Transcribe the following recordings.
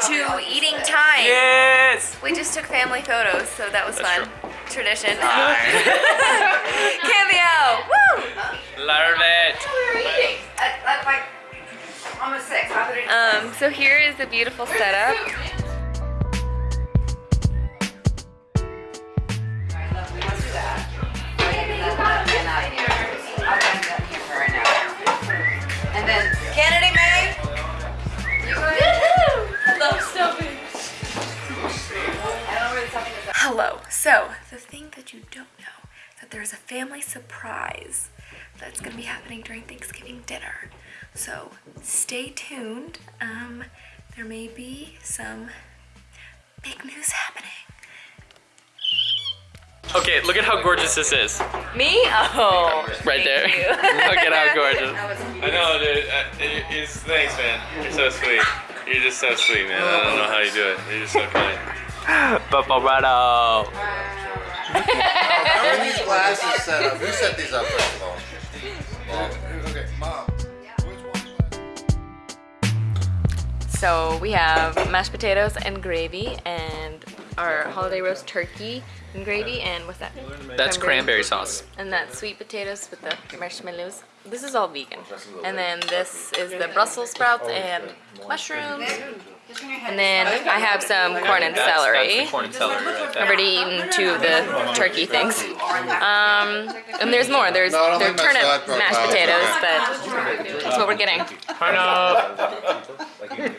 close to eating time. Yes! We just took family photos, so that was That's fun. Tradition. Cameo! Woo! Love it. At like almost six. Um, so here is the beautiful setup. That there's a family surprise that's going to be happening during Thanksgiving dinner. So, stay tuned. Um, there may be some big news happening. Okay, look at how gorgeous this is. Me? Oh. Right there. look at how gorgeous. I know, dude. Uh, it- it's, thanks, man. You're so sweet. You're just so sweet, man. I don't know how you do it. You're just so kind. Paparazzo. How are these glasses set up? Who set these up first of all? Mom. Okay, mom. So we have mashed potatoes and gravy and our holiday roast turkey and gravy and what's that? That's cranberry sauce. And that's sweet potatoes with the marshmallows. This is all vegan. And then this is the Brussels sprouts and mushrooms. And then I have some corn and celery. That's the corn and celery right I've already eaten two of the turkey things. Um, and there's more. There's No, there think are my side turnip mashed potatoes, but that's what we're getting. Turn.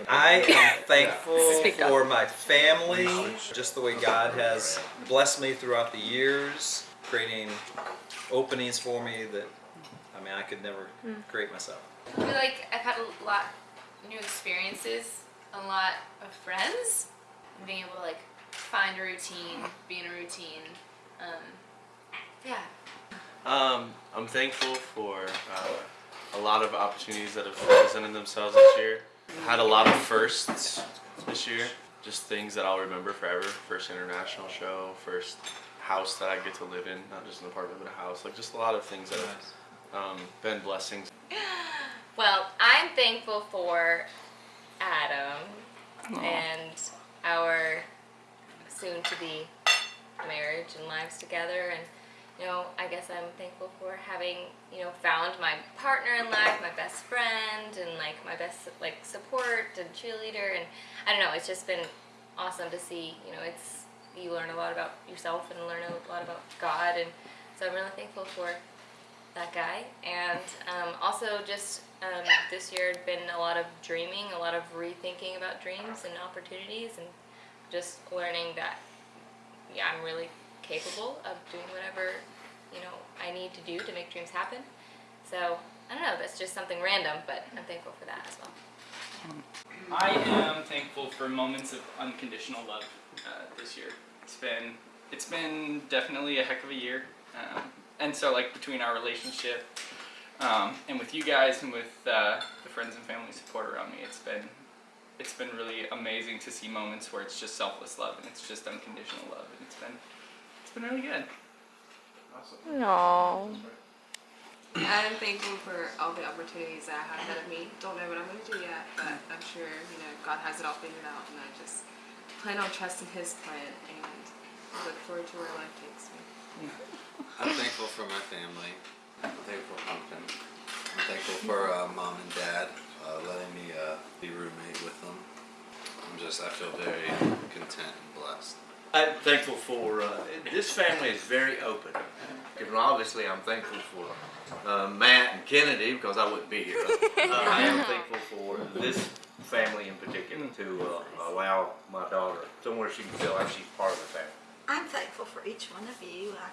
I am thankful for my family, just the way God has blessed me throughout the years, creating openings for me that, I mean, I could never create myself. I feel like I've had a lot new experiences, a lot of friends, and being able to like find a routine, be in a routine. Um, yeah. Um, I'm thankful for uh, a lot of opportunities that have presented themselves this year. I had a lot of firsts this year, just things that I'll remember forever. First international show, first house that I get to live in, not just an apartment but a house. Like just a lot of things that have um, been blessings. Well, I'm thankful for Adam and our soon to be marriage and lives together. And you know, I guess I'm thankful for having, you know, found my partner in life, my best friend and like my best like support and cheerleader. And I don't know, it's just been awesome to see, you know, it's you learn a lot about yourself and learn a lot about God. And so I'm really thankful for that guy. And um, also just um, this year had been a lot of dreaming, a lot of rethinking about dreams and opportunities, and just learning that yeah, I'm really capable of doing whatever you know I need to do to make dreams happen. So I don't know, that's just something random, but I'm thankful for that as well. I am thankful for moments of unconditional love uh, this year. It's been it's been definitely a heck of a year, um, and so like between our relationship um, and with you guys and with uh, the friends and family support around me, it's been it's been really amazing to see moments where it's just selfless love and it's just unconditional love, and it's been it's been really good. Awesome. No. I'm thankful for all the opportunities that I have ahead of me. Don't know what I'm going to do yet, but I'm sure you know God has it all figured out, and I just plan on trusting His plan and look forward to where life takes me. I'm thankful for my family. I'm thankful for Pumpkin. I'm thankful for uh, mom and dad uh, letting me uh, be roommate with them. I'm just, I feel very content and blessed. I'm thankful for, uh, this family is very open. And obviously I'm thankful for uh, Matt and Kennedy because I wouldn't be here. Uh, I am thankful for this family in particular to uh, allow my daughter somewhere she can feel like she's part of the family. I'm thankful for each one of you. I,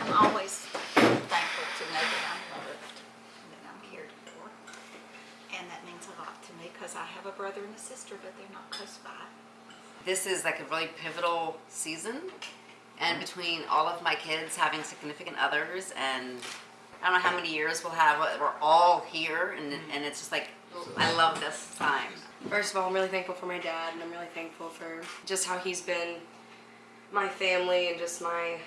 I'm always thankful to know that I'm loved, and that I'm cared for. And that means a lot to me because I have a brother and a sister, but they're not close by. This is like a really pivotal season, and between all of my kids having significant others, and I don't know how many years we'll have. We're all here, and mm-hmm. and it's just like I love this time. First of all, I'm really thankful for my dad, and I'm really thankful for just how he's been my family and just my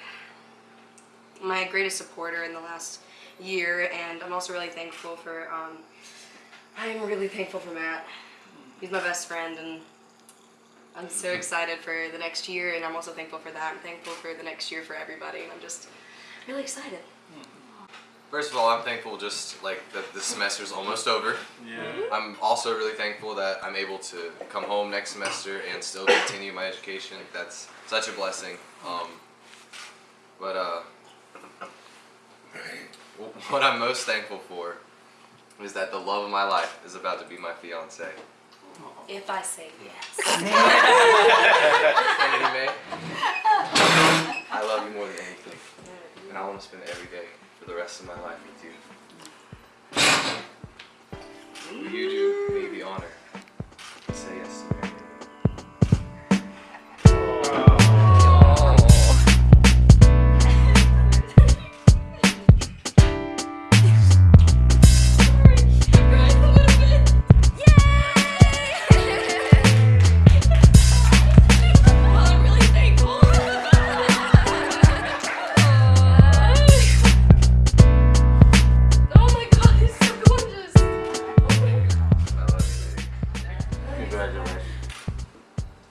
my greatest supporter in the last year. And I'm also really thankful for um, I'm really thankful for Matt. he's my best friend, and I'm so excited for the next year. And I'm also thankful for that. I'm thankful for the next year for everybody, and I'm just really excited. First of all, I'm thankful just like that the semester's almost over. Yeah. I'm also really thankful that I'm able to come home next semester and still continue my education. That's such a blessing. Um, but uh, what I'm most thankful for is that the love of my life is about to be my fiance. If I say yes. Kennedy May, I love you more than anything, and I want to spend every day for the rest of my life with you. You do me the honor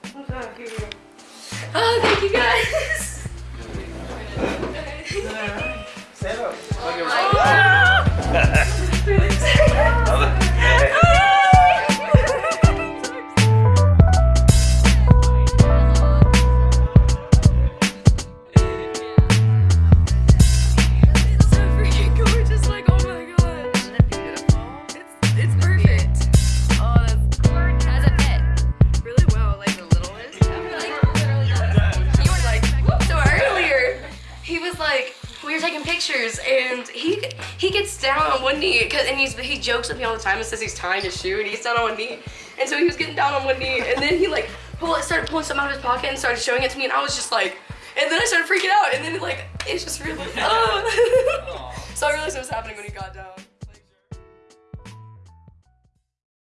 Congratulations. Oh, thank you guys. and he he gets down on one knee, cause and he's he jokes with me all the time and says he's tying his shoe, and he's down on one knee, and so he was getting down on one knee, and then he like pull it, started pulling something out of his pocket and started showing it to me, and I was just like, and then I started freaking out, and then like it's just really, oh. so I realized what was happening when he got down.